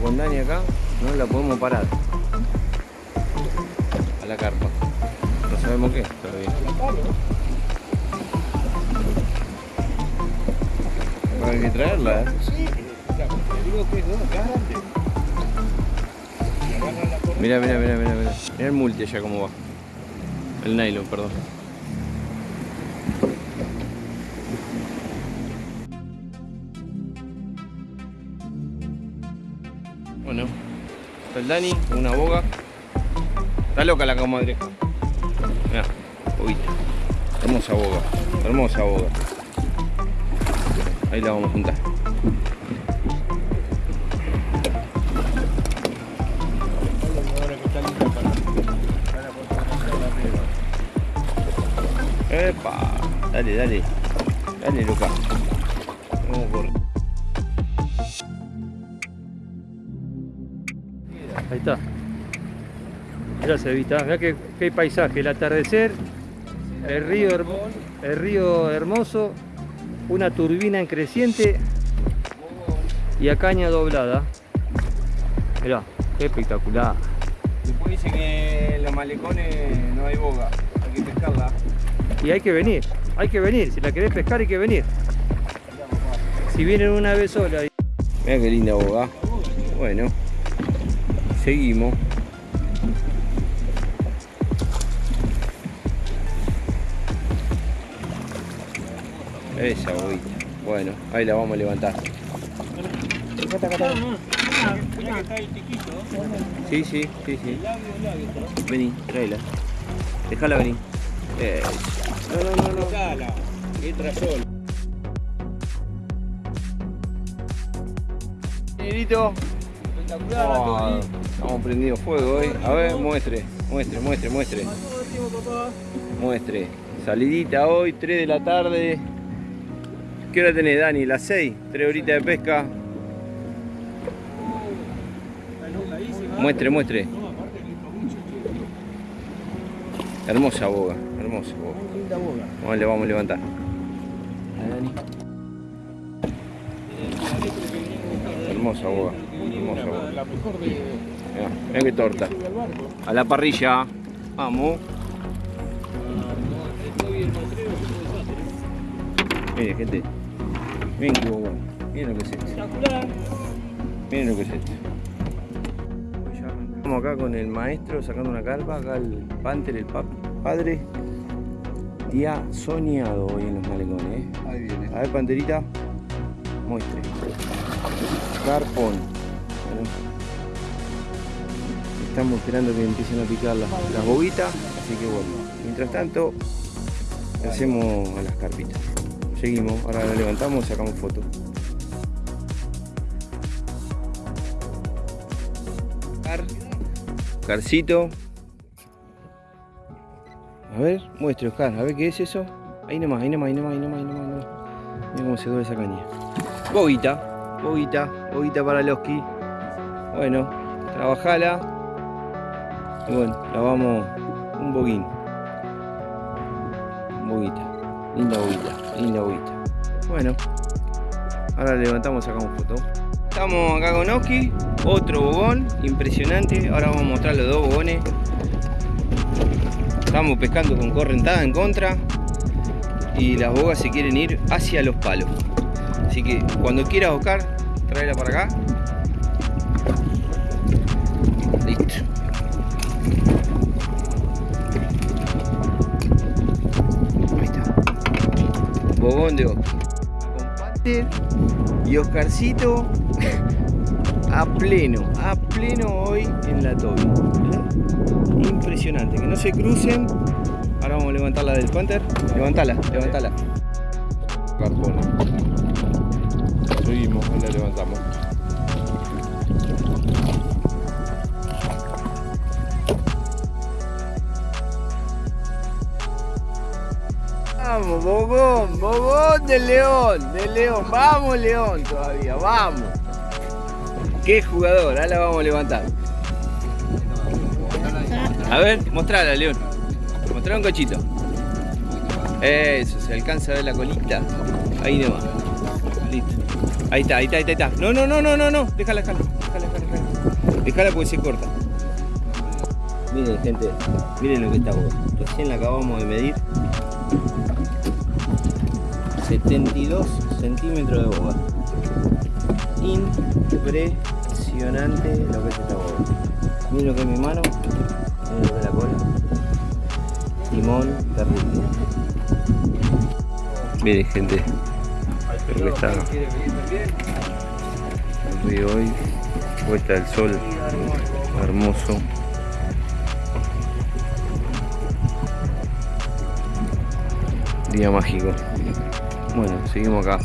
Estamos con Dani acá, no la podemos parar. A la carpa. No sabemos qué todavía. Hay que traerla, ¿eh? Mira, mira, mira, mira, mira. Mira el multi allá cómo va. El nylon, perdón. Está el Dani, una boga. Está loca la comadre. Mira, boguita. Hermosa boga, hermosa boga. Ahí la vamos a juntar. Epa, dale, dale. Dale, Luca. Ahí está. Se vista. Mirá qué, qué paisaje, el atardecer, el río, el río hermoso, una turbina en creciente y a caña doblada. Mirá, qué espectacular. Después dice que en los malecones no hay boga, hay que pescarla. Y hay que venir, hay que venir. Si la querés pescar hay que venir. Si vienen una vez sola. Mira qué linda boga. Bueno, seguimos. Esa boguita. Bueno, ahí la vamos a levantar. Sí, sí, sí, sí. Vení, tráela. Déjala venir. No, no, no, no. Entra solo. Negrito. Oh, estamos prendido fuego hoy. A ver, muestre, muestre, muestre, muestre. Muestre. Salidita hoy, 3 de la tarde. ¿Qué hora tenés, Dani? Las 6. 3 horitas de pesca. Muestre, muestre. Hermosa boga, hermosa boga. Vamos, le vamos a levantar. Hermosa boga, hermosa boga. Mirá, mirá qué torta. A la parrilla. Vamos. Miren, gente. Miren qué. Miren lo que es esto. Miren lo que es esto. Estamos acá con el maestro sacando una carpa. Acá el Panther, el pap- padre. Día soñado hoy en los malecones. ¿eh? Ahí viene. A ver, Panterita. Muestre. Carpón. Estamos esperando que empiecen a picar las, las boguitas. Así que bueno. Mientras tanto, hacemos a las carpitas. Seguimos. Ahora la levantamos y sacamos foto. Car. Carcito. A ver, muestre Oscar, a ver qué es eso. Ahí nomás, ahí nomás, ahí nomás, ahí nomás, ahí nomás. ahí nomás. Mira cómo se duele esa caña. Boguita, boguita, boguita para Loski. Bueno, trabajala. Y bueno, la vamos un boguín. Boguita, linda boguita, linda boguita. Bueno, ahora levantamos y sacamos foto. Estamos acá con Oski, otro bogón, impresionante. Ahora vamos a mostrar los dos bogones. Estamos pescando con correntada en contra y las bogas se quieren ir hacia los palos. Así que cuando quieras Oscar, tráela para acá. De Oscar. Con y Oscarcito a pleno, a pleno hoy en la. ¿verdad? Impresionante, que no se crucen. Ahora vamos a levantarla del Panther. Levantala, levantala. Carpona. Seguimos, la levantamos. Vamos, Bogón, Bogón de León, de León, vamos León todavía, vamos. Qué jugador, ahora vamos a levantar. A ver, mostrala, León. Mostrala un cochito. Eso, se alcanza a ver la colita. Ahí nomás. Listo. Ahí está, ahí está, ahí está. No, no, no, no, no, no. Déjala, déjala. déjala, déjala. Dejala porque se corta. Miren gente, miren lo que está boga. Recién la acabamos de medir. 72 centímetros de boga. Impresionante lo que es esta boga. Miren lo que es mi mano. Miren lo que es la cola. Timón terrible. Miren gente. Lo que está el río hoy. Puesta del sol. Hermoso. Día mágico. Bueno, seguimos acá.